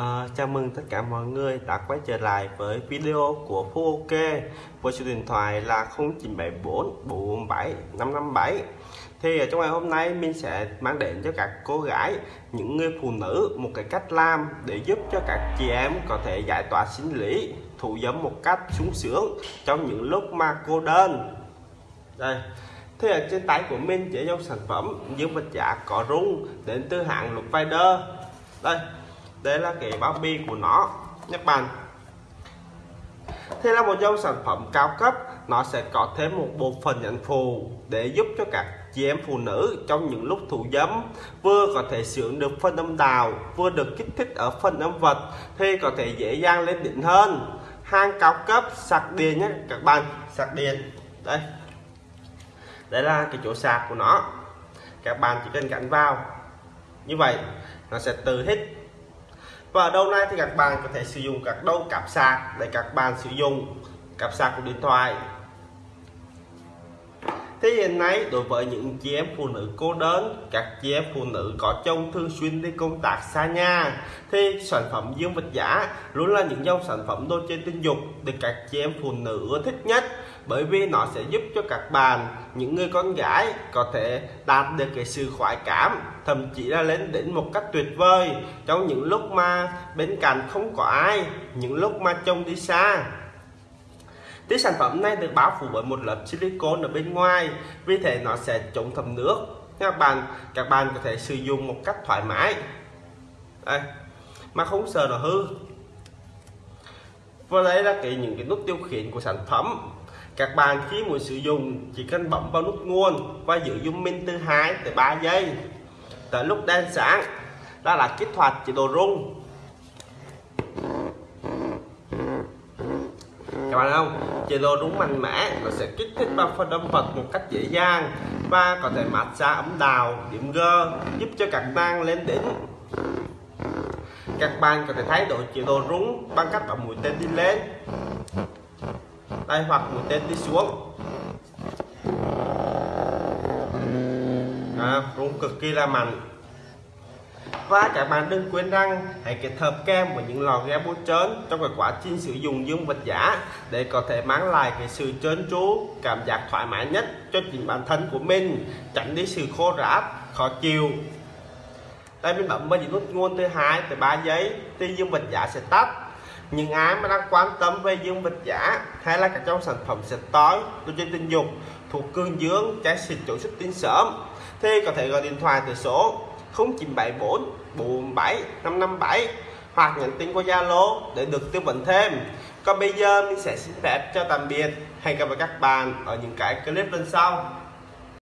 À, chào mừng tất cả mọi người đã quay trở lại với video của Phú OK với số điện thoại là 0974 447 557 thì ở trong ngày hôm nay mình sẽ mang đến cho các cô gái những người phụ nữ một cái cách làm để giúp cho các chị em có thể giải tỏa sinh lý thủ dâm một cách sung sướng trong những lúc mà cô đơn. Đây. Thì ở trên tay của mình chỉ dòng sản phẩm dương vật giả có rung đến từ hãng lục Vider đây đây là cái bao bì của nó các bạn thế là một dòng sản phẩm cao cấp, nó sẽ có thêm một bộ phận nhận phù để giúp cho các chị em phụ nữ trong những lúc thủ dâm vừa có thể sướng được phân âm đào vừa được kích thích ở phần âm vật thì có thể dễ dàng lên đỉnh hơn. Hàng cao cấp, sạc điện nhé, các bạn, sạc điện. Đây. Đây là cái chỗ sạc của nó. Các bạn chỉ cần gắn vào. Như vậy, nó sẽ tự hết và đầu đâu thì các bạn có thể sử dụng các đầu cặp sạc để các bạn sử dụng. Cặp sạc của điện thoại. Thế hiện nay đối với những chị em phụ nữ cô đơn, các chị em phụ nữ có chồng thường xuyên đi công tác xa nhà thì sản phẩm dương vật giả luôn là những dòng sản phẩm đồ chơi tình dục được các chị em phụ nữ ưa thích nhất. Bởi vì nó sẽ giúp cho các bạn những người con gái có thể đạt được cái sự khoái cảm thậm chí là lên đến một cách tuyệt vời. Trong những lúc mà bên cạnh không có ai những lúc mà chồng đi xa Tí sản phẩm này được bao phủ bởi một lớp silicone ở bên ngoài, vì thế nó sẽ chống thấm nước. Các bạn các bạn có thể sử dụng một cách thoải mái. Đây, mà không sợ nó hư. Và đây là cái những cái nút tiêu khiển của sản phẩm. Các bạn khi muốn sử dụng, chỉ cần bấm vào nút nguồn và giữ dung minh từ 2 tới 3 giây. Tới lúc đèn sáng đó là kích hoạt chế độ rung. Các bạn không? Chế độ đúng mạnh mẽ nó sẽ kích thích vào phần âm vật một cách dễ dàng và có thể massage ấm đào điểm gơ giúp cho các bạn lên đỉnh. Các bạn có thể thay đổi chế độ rung bằng cách bấm mũi tên đi lên đây hoặc mũi tên đi xuống. À, rung cực kỳ là mạnh và các bạn đừng quên rằng hãy kết hợp kem với những lò ghe bút trơn trong cái quá trình sử dụng dương vật giả để có thể mang lại cái sự trơn tru, cảm giác thoải mái nhất cho chính bản thân của mình, tránh đi sự khô ráp, khó chịu. Đây mình bấm vào những nút nguồn từ 2 tới 3 giây thì dương vật giả sẽ tắt. Những ai mà đang quan tâm về dương vật giả hay là các trong sản phẩm sạch tối tôi trên tình dục thuộc cương dương, trái xịt, chỗ xuất tinh sớm thì có thể gọi điện thoại từ số 0974 47 557 hoặc nhắn tin qua Zalo để được tư vấn thêm. Còn bây giờ mình sẽ xin phép cho tạm biệt. Hẹn gặp lại các bạn ở những cái clip lần sau.